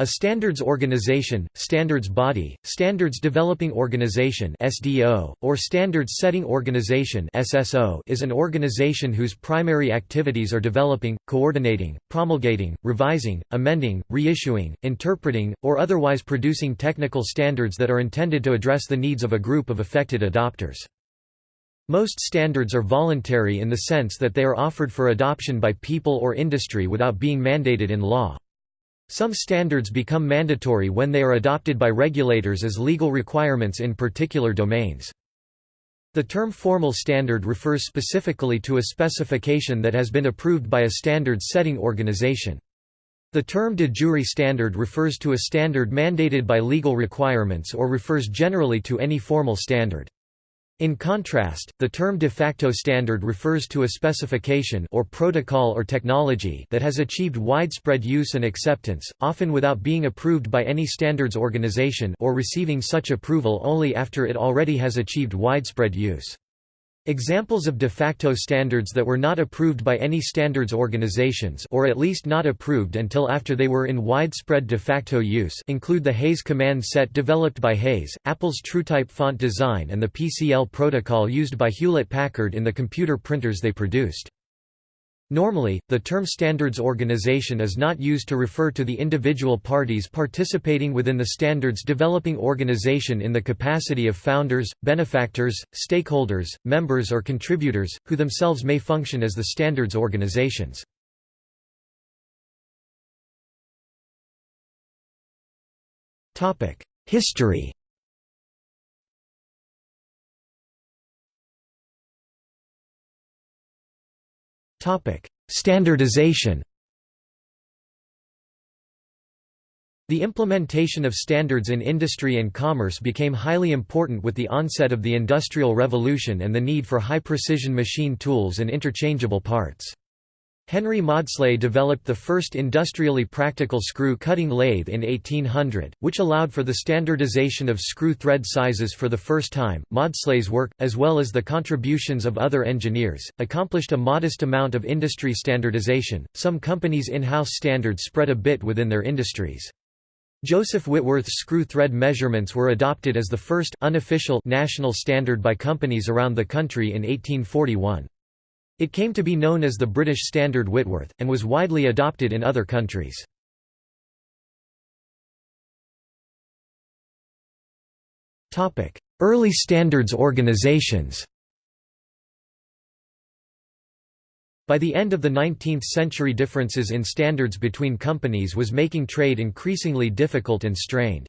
A standards organization, standards body, standards developing organization (SDO), or standards setting organization (SSO) is an organization whose primary activities are developing, coordinating, promulgating, revising, amending, reissuing, interpreting, or otherwise producing technical standards that are intended to address the needs of a group of affected adopters. Most standards are voluntary in the sense that they are offered for adoption by people or industry without being mandated in law. Some standards become mandatory when they are adopted by regulators as legal requirements in particular domains. The term formal standard refers specifically to a specification that has been approved by a standard-setting organization. The term de jure standard refers to a standard mandated by legal requirements or refers generally to any formal standard. In contrast, the term de facto standard refers to a specification or protocol or technology that has achieved widespread use and acceptance, often without being approved by any standards organization or receiving such approval only after it already has achieved widespread use. Examples of de facto standards that were not approved by any standards organizations or at least not approved until after they were in widespread de facto use include the Hayes command set developed by Hayes, Apple's TrueType font design and the PCL protocol used by Hewlett-Packard in the computer printers they produced. Normally, the term standards organization is not used to refer to the individual parties participating within the standards developing organization in the capacity of founders, benefactors, stakeholders, members or contributors, who themselves may function as the standards organizations. History Standardization The implementation of standards in industry and commerce became highly important with the onset of the Industrial Revolution and the need for high-precision machine tools and interchangeable parts. Henry Maudslay developed the first industrially practical screw-cutting lathe in 1800, which allowed for the standardization of screw thread sizes for the first time. Maudslay's work, as well as the contributions of other engineers, accomplished a modest amount of industry standardization. Some companies' in-house standards spread a bit within their industries. Joseph Whitworth's screw thread measurements were adopted as the first unofficial national standard by companies around the country in 1841. It came to be known as the British Standard Whitworth, and was widely adopted in other countries. Early standards organizations By the end of the 19th century differences in standards between companies was making trade increasingly difficult and strained.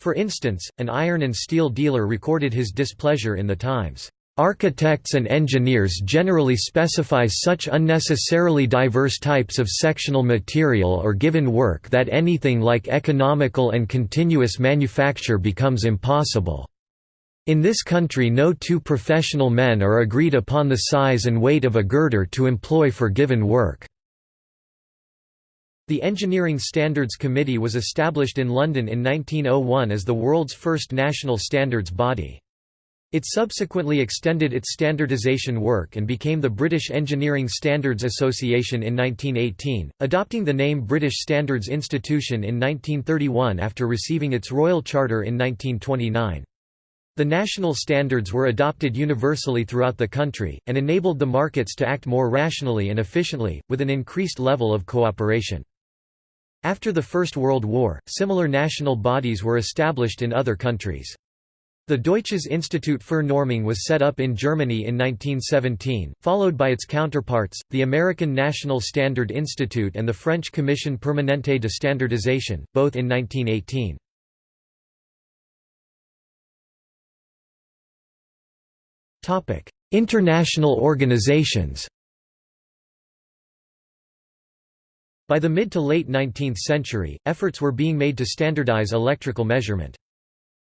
For instance, an iron and steel dealer recorded his displeasure in the Times. Architects and engineers generally specify such unnecessarily diverse types of sectional material or given work that anything like economical and continuous manufacture becomes impossible. In this country no two professional men are agreed upon the size and weight of a girder to employ for given work. The Engineering Standards Committee was established in London in 1901 as the world's first national standards body. It subsequently extended its standardization work and became the British Engineering Standards Association in 1918, adopting the name British Standards Institution in 1931 after receiving its Royal Charter in 1929. The national standards were adopted universally throughout the country, and enabled the markets to act more rationally and efficiently, with an increased level of cooperation. After the First World War, similar national bodies were established in other countries. The Deutsches Institut für Normung was set up in Germany in 1917, followed by its counterparts, the American National Standard Institute and the French Commission Permanente de Standardisation, both in 1918. International organizations By the mid to late 19th century, efforts were being made to standardize electrical measurement.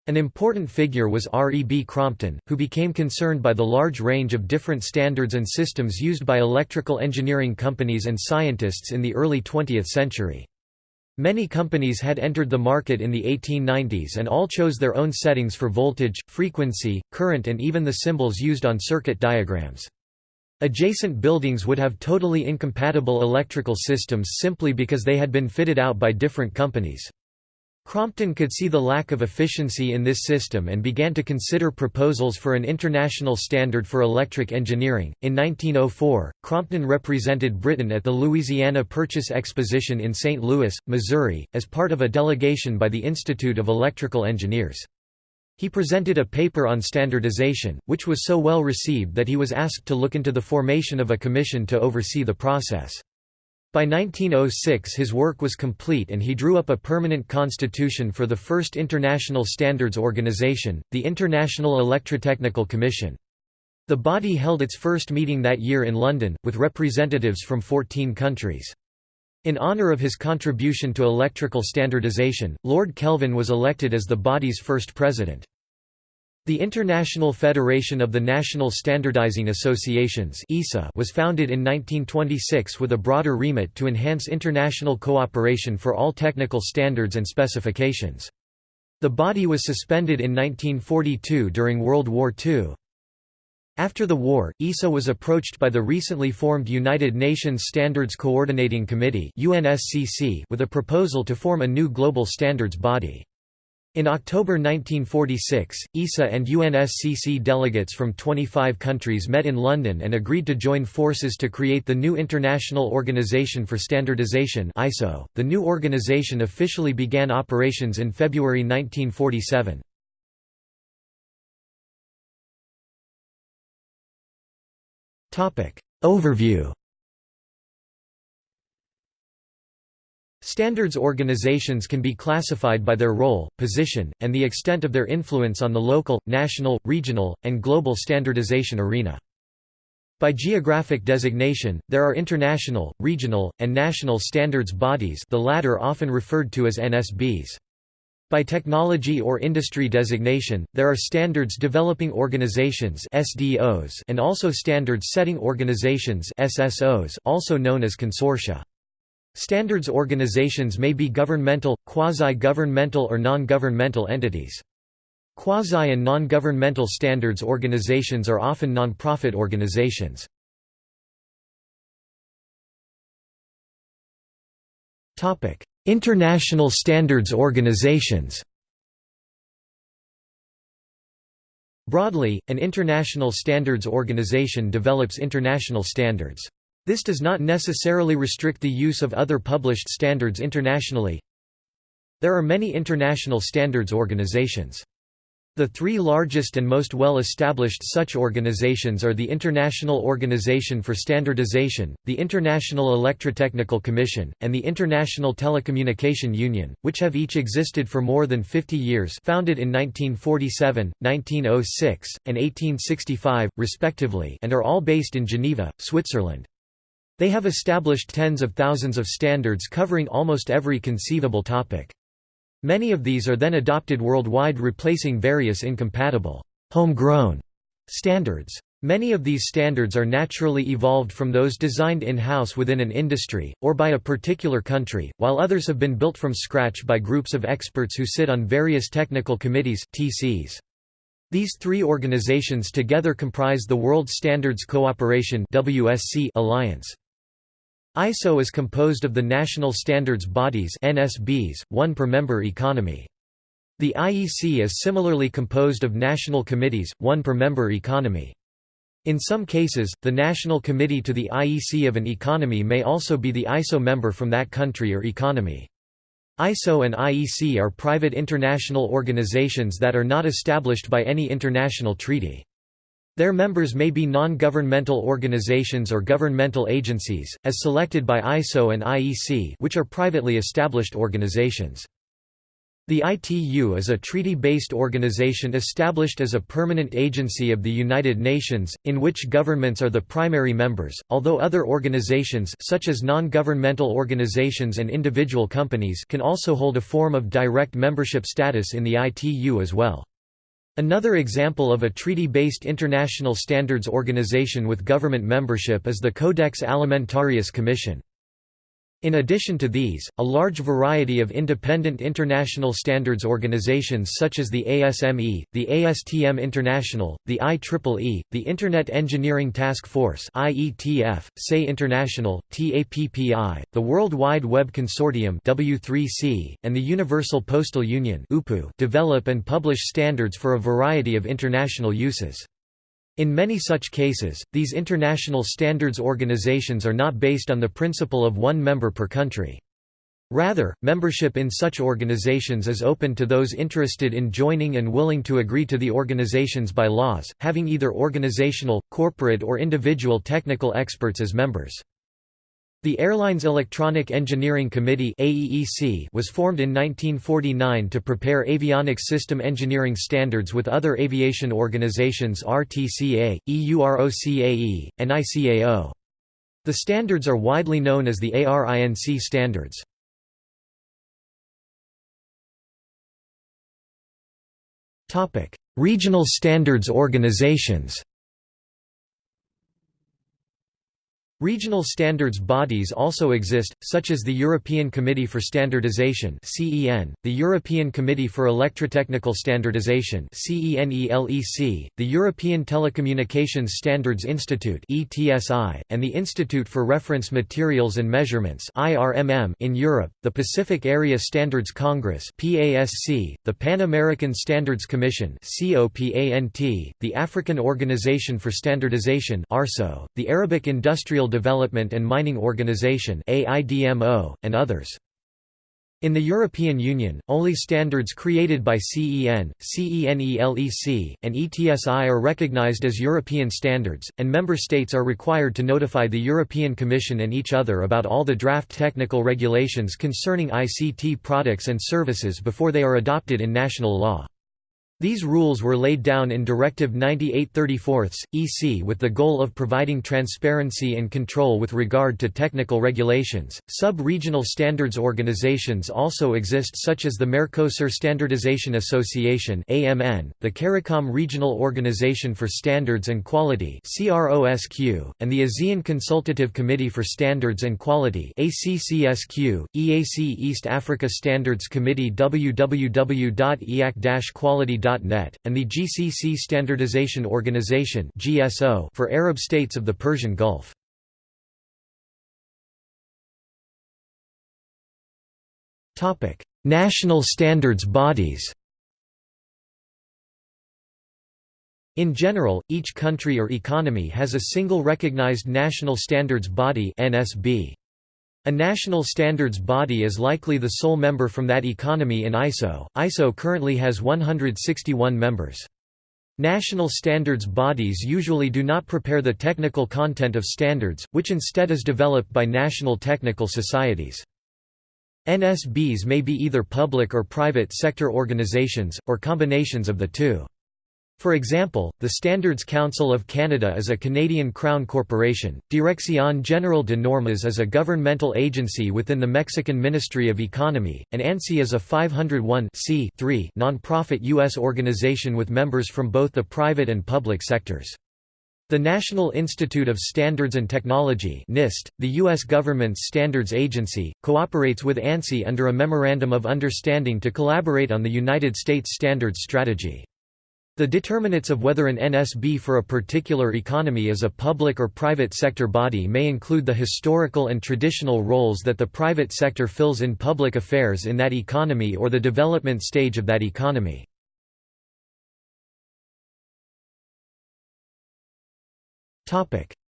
An important figure was R. E. B. Crompton, who became concerned by the large range of different standards and systems used by electrical engineering companies and scientists in the early 20th century. Many companies had entered the market in the 1890s and all chose their own settings for voltage, frequency, current and even the symbols used on circuit diagrams. Adjacent buildings would have totally incompatible electrical systems simply because they had been fitted out by different companies. Crompton could see the lack of efficiency in this system and began to consider proposals for an international standard for electric engineering. In 1904, Crompton represented Britain at the Louisiana Purchase Exposition in St. Louis, Missouri, as part of a delegation by the Institute of Electrical Engineers. He presented a paper on standardization, which was so well received that he was asked to look into the formation of a commission to oversee the process. By 1906 his work was complete and he drew up a permanent constitution for the first international standards organization, the International Electrotechnical Commission. The body held its first meeting that year in London, with representatives from 14 countries. In honour of his contribution to electrical standardization, Lord Kelvin was elected as the body's first president. The International Federation of the National Standardizing Associations was founded in 1926 with a broader remit to enhance international cooperation for all technical standards and specifications. The body was suspended in 1942 during World War II. After the war, ISA was approached by the recently formed United Nations Standards Coordinating Committee with a proposal to form a new global standards body. In October 1946, ISA and UNSCC delegates from 25 countries met in London and agreed to join forces to create the new International Organization for Standardization ISO. .The new organization officially began operations in February 1947. Overview Standards organizations can be classified by their role, position, and the extent of their influence on the local, national, regional, and global standardization arena. By geographic designation, there are international, regional, and national standards bodies the latter often referred to as NSBs. By technology or industry designation, there are standards developing organizations SDOs and also standards setting organizations SSOs also known as consortia. Standards organizations may be governmental, quasi-governmental or non-governmental entities. Quasi- and non-governmental standards organizations are often non-profit organizations. International standards organizations Broadly, an international standards organization develops international standards. This does not necessarily restrict the use of other published standards internationally. There are many international standards organizations. The three largest and most well-established such organizations are the International Organization for Standardization, the International Electrotechnical Commission, and the International Telecommunication Union, which have each existed for more than 50 years founded in 1947, 1906, and 1865, respectively and are all based in Geneva, Switzerland. They have established tens of thousands of standards covering almost every conceivable topic. Many of these are then adopted worldwide replacing various incompatible, homegrown standards. Many of these standards are naturally evolved from those designed in-house within an industry, or by a particular country, while others have been built from scratch by groups of experts who sit on various technical committees TCs. These three organizations together comprise the World Standards Cooperation Alliance. ISO is composed of the national standards bodies NSBs, one per member economy. The IEC is similarly composed of national committees, one per member economy. In some cases, the national committee to the IEC of an economy may also be the ISO member from that country or economy. ISO and IEC are private international organizations that are not established by any international treaty. Their members may be non-governmental organizations or governmental agencies, as selected by ISO and IEC which are privately established organizations. The ITU is a treaty-based organization established as a permanent agency of the United Nations, in which governments are the primary members, although other organizations such as non-governmental organizations and individual companies can also hold a form of direct membership status in the ITU as well. Another example of a treaty-based international standards organization with government membership is the Codex Alimentarius Commission. In addition to these, a large variety of independent international standards organizations such as the ASME, the ASTM International, the IEEE, the Internet Engineering Task Force IETF, SAE International, TAPPI, the World Wide Web Consortium W3C, and the Universal Postal Union develop and publish standards for a variety of international uses. In many such cases, these international standards organizations are not based on the principle of one member per country. Rather, membership in such organizations is open to those interested in joining and willing to agree to the organization's bylaws, having either organizational, corporate or individual technical experts as members. The Airlines Electronic Engineering Committee AEEC was formed in 1949 to prepare avionics system engineering standards with other aviation organizations RTCA, EUROCAE, and ICAO. The standards are widely known as the ARINC standards. Regional standards organizations Regional standards bodies also exist, such as the European Committee for Standardization the European Committee for Electrotechnical Standardization the European Telecommunications Standards Institute and the Institute for Reference Materials and Measurements in Europe, the Pacific Area Standards Congress the Pan American Standards Commission the African Organization for Standardization the Arabic Industrial Development and Mining Organization and others. In the European Union, only standards created by CEN, CENELEC, and ETSI are recognized as European standards, and member states are required to notify the European Commission and each other about all the draft technical regulations concerning ICT products and services before they are adopted in national law. These rules were laid down in Directive 9834 EC with the goal of providing transparency and control with regard to technical regulations. Sub regional standards organizations also exist, such as the Mercosur Standardization Association, (AMN), the CARICOM Regional Organization for Standards and Quality, (CROSQ), and the ASEAN Consultative Committee for Standards and Quality, (ACCSQ). EAC East Africa Standards Committee www.eac-quality.com and the GCC Standardization Organization for Arab states of the Persian Gulf. National standards bodies In general, each country or economy has a single recognized national standards body NSB. A national standards body is likely the sole member from that economy in ISO. ISO currently has 161 members. National standards bodies usually do not prepare the technical content of standards, which instead is developed by national technical societies. NSBs may be either public or private sector organizations, or combinations of the two. For example, the Standards Council of Canada is a Canadian Crown corporation, Dirección General de Normas is a governmental agency within the Mexican Ministry of Economy, and ANSI is a 501 non-profit U.S. organization with members from both the private and public sectors. The National Institute of Standards and Technology NIST, the U.S. government's standards agency, cooperates with ANSI under a Memorandum of Understanding to collaborate on the United States standards strategy. The determinants of whether an NSB for a particular economy is a public or private sector body may include the historical and traditional roles that the private sector fills in public affairs in that economy or the development stage of that economy.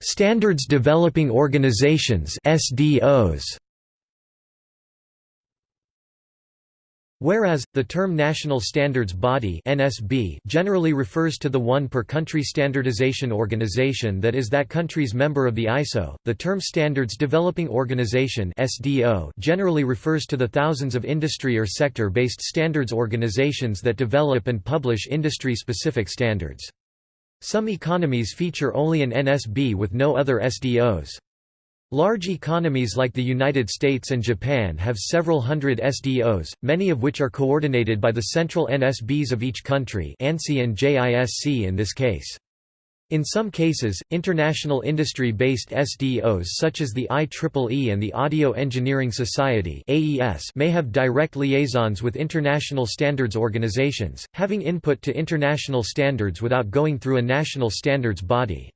Standards Developing Organizations SDOs Whereas, the term National Standards Body (NSB) generally refers to the one per country standardization organization that is that country's member of the ISO, the term Standards Developing Organization (SDO) generally refers to the thousands of industry or sector-based standards organizations that develop and publish industry-specific standards. Some economies feature only an NSB with no other SDOs. Large economies like the United States and Japan have several hundred SDOs, many of which are coordinated by the central NSBs of each country ANSI and JISC in this case. In some cases, international industry-based SDOs such as the IEEE and the Audio Engineering Society may have direct liaisons with international standards organizations, having input to international standards without going through a national standards body.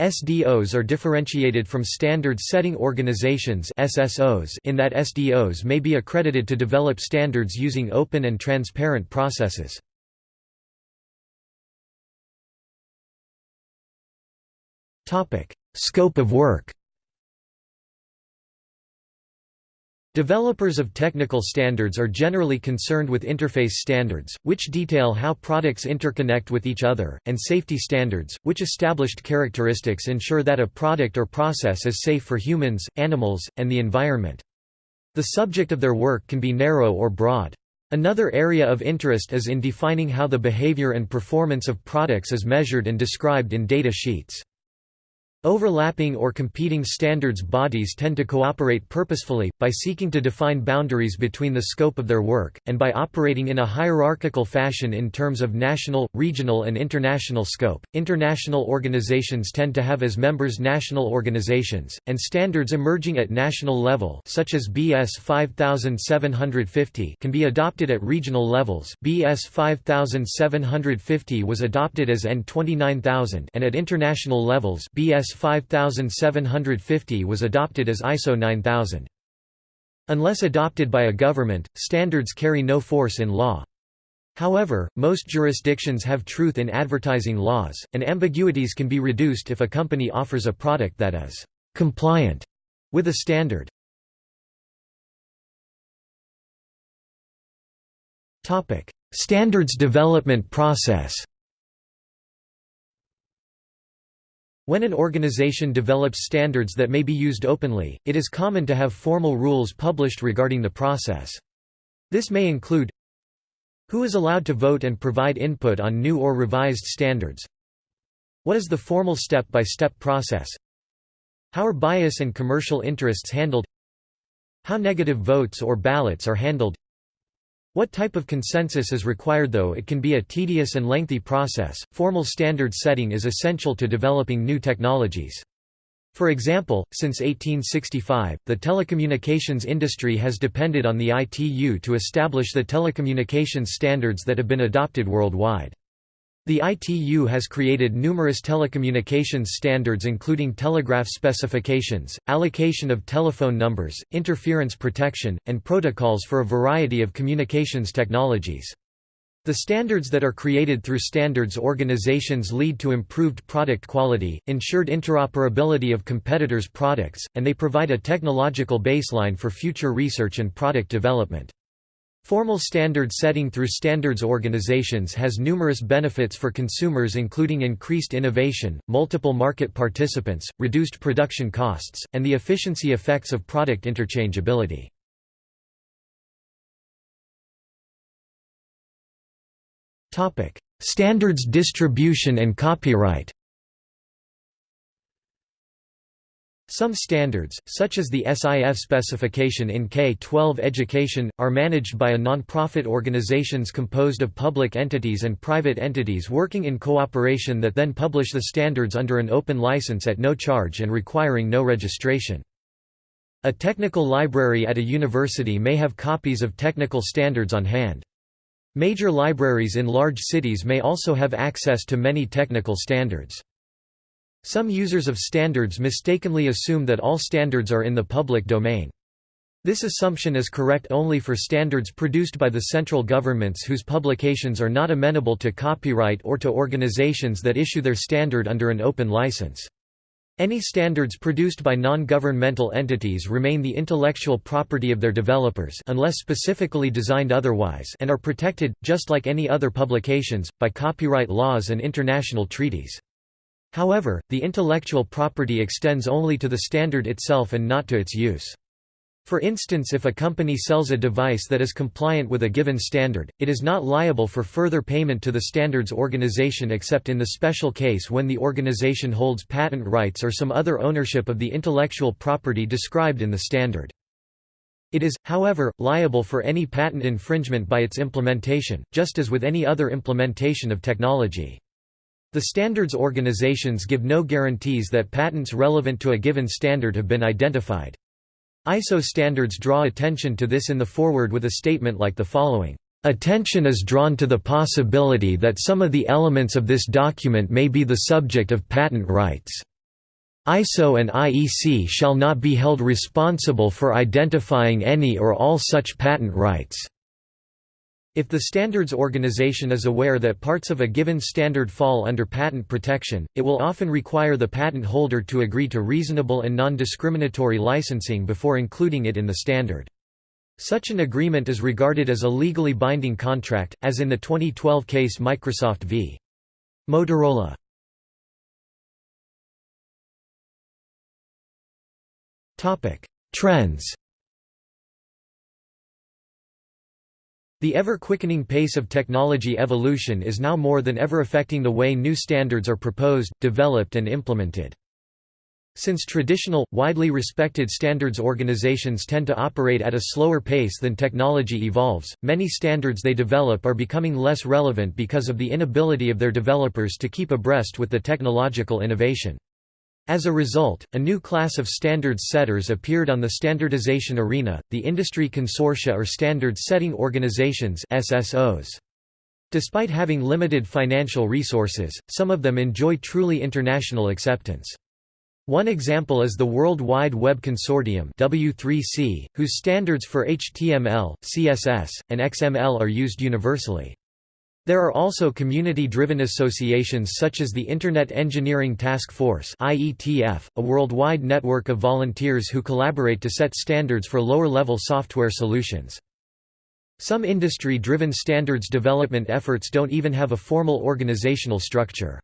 SDOs are differentiated from standard-setting organizations SSOs in that SDOs may be accredited to develop standards using open and transparent processes. Scope of work. Developers of technical standards are generally concerned with interface standards, which detail how products interconnect with each other, and safety standards, which established characteristics ensure that a product or process is safe for humans, animals, and the environment. The subject of their work can be narrow or broad. Another area of interest is in defining how the behavior and performance of products is measured and described in data sheets. Overlapping or competing standards bodies tend to cooperate purposefully, by seeking to define boundaries between the scope of their work, and by operating in a hierarchical fashion in terms of national, regional, and international scope. International organizations tend to have as members national organizations, and standards emerging at national level, such as BS 5750, can be adopted at regional levels. BS 5750 was adopted as EN 29000 and at international levels, BS 5750 was adopted as ISO 9000. Unless adopted by a government, standards carry no force in law. However, most jurisdictions have truth in advertising laws, and ambiguities can be reduced if a company offers a product that is «compliant» with a standard. Standards development process When an organization develops standards that may be used openly, it is common to have formal rules published regarding the process. This may include Who is allowed to vote and provide input on new or revised standards? What is the formal step-by-step -step process? How are bias and commercial interests handled? How negative votes or ballots are handled? What type of consensus is required though it can be a tedious and lengthy process, formal standard setting is essential to developing new technologies. For example, since 1865, the telecommunications industry has depended on the ITU to establish the telecommunications standards that have been adopted worldwide. The ITU has created numerous telecommunications standards including telegraph specifications, allocation of telephone numbers, interference protection, and protocols for a variety of communications technologies. The standards that are created through standards organizations lead to improved product quality, ensured interoperability of competitors' products, and they provide a technological baseline for future research and product development. Formal standard setting through standards organizations has numerous benefits for consumers including increased innovation, multiple market participants, reduced production costs, and the efficiency effects of product interchangeability. Standards distribution and copyright Some standards, such as the SIF specification in K-12 education, are managed by a non-profit organizations composed of public entities and private entities working in cooperation that then publish the standards under an open license at no charge and requiring no registration. A technical library at a university may have copies of technical standards on hand. Major libraries in large cities may also have access to many technical standards. Some users of standards mistakenly assume that all standards are in the public domain. This assumption is correct only for standards produced by the central governments whose publications are not amenable to copyright or to organizations that issue their standard under an open license. Any standards produced by non-governmental entities remain the intellectual property of their developers unless specifically designed otherwise and are protected, just like any other publications, by copyright laws and international treaties. However, the intellectual property extends only to the standard itself and not to its use. For instance if a company sells a device that is compliant with a given standard, it is not liable for further payment to the standards organization except in the special case when the organization holds patent rights or some other ownership of the intellectual property described in the standard. It is, however, liable for any patent infringement by its implementation, just as with any other implementation of technology. The standards organizations give no guarantees that patents relevant to a given standard have been identified. ISO standards draw attention to this in the foreword with a statement like the following. Attention is drawn to the possibility that some of the elements of this document may be the subject of patent rights. ISO and IEC shall not be held responsible for identifying any or all such patent rights. If the standards organization is aware that parts of a given standard fall under patent protection, it will often require the patent holder to agree to reasonable and non-discriminatory licensing before including it in the standard. Such an agreement is regarded as a legally binding contract, as in the 2012 case Microsoft v. Motorola. Trends The ever-quickening pace of technology evolution is now more than ever affecting the way new standards are proposed, developed and implemented. Since traditional, widely respected standards organizations tend to operate at a slower pace than technology evolves, many standards they develop are becoming less relevant because of the inability of their developers to keep abreast with the technological innovation. As a result, a new class of standards setters appeared on the standardization arena, the industry consortia or standard-setting organizations SSOs. Despite having limited financial resources, some of them enjoy truly international acceptance. One example is the World Wide Web Consortium W3C, whose standards for HTML, CSS, and XML are used universally. There are also community-driven associations such as the Internet Engineering Task Force a worldwide network of volunteers who collaborate to set standards for lower-level software solutions. Some industry-driven standards development efforts don't even have a formal organizational structure.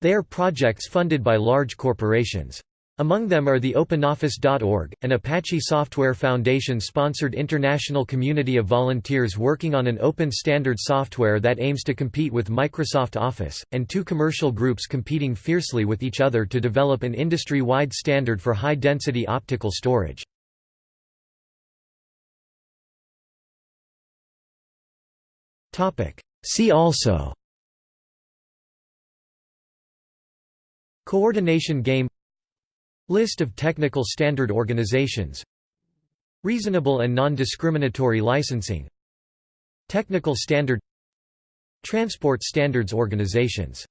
They are projects funded by large corporations. Among them are the OpenOffice.org, an Apache Software Foundation-sponsored international community of volunteers working on an open standard software that aims to compete with Microsoft Office, and two commercial groups competing fiercely with each other to develop an industry-wide standard for high-density optical storage. See also Coordination game List of technical standard organizations. Reasonable and non-discriminatory licensing. Technical standard. Transport standards organizations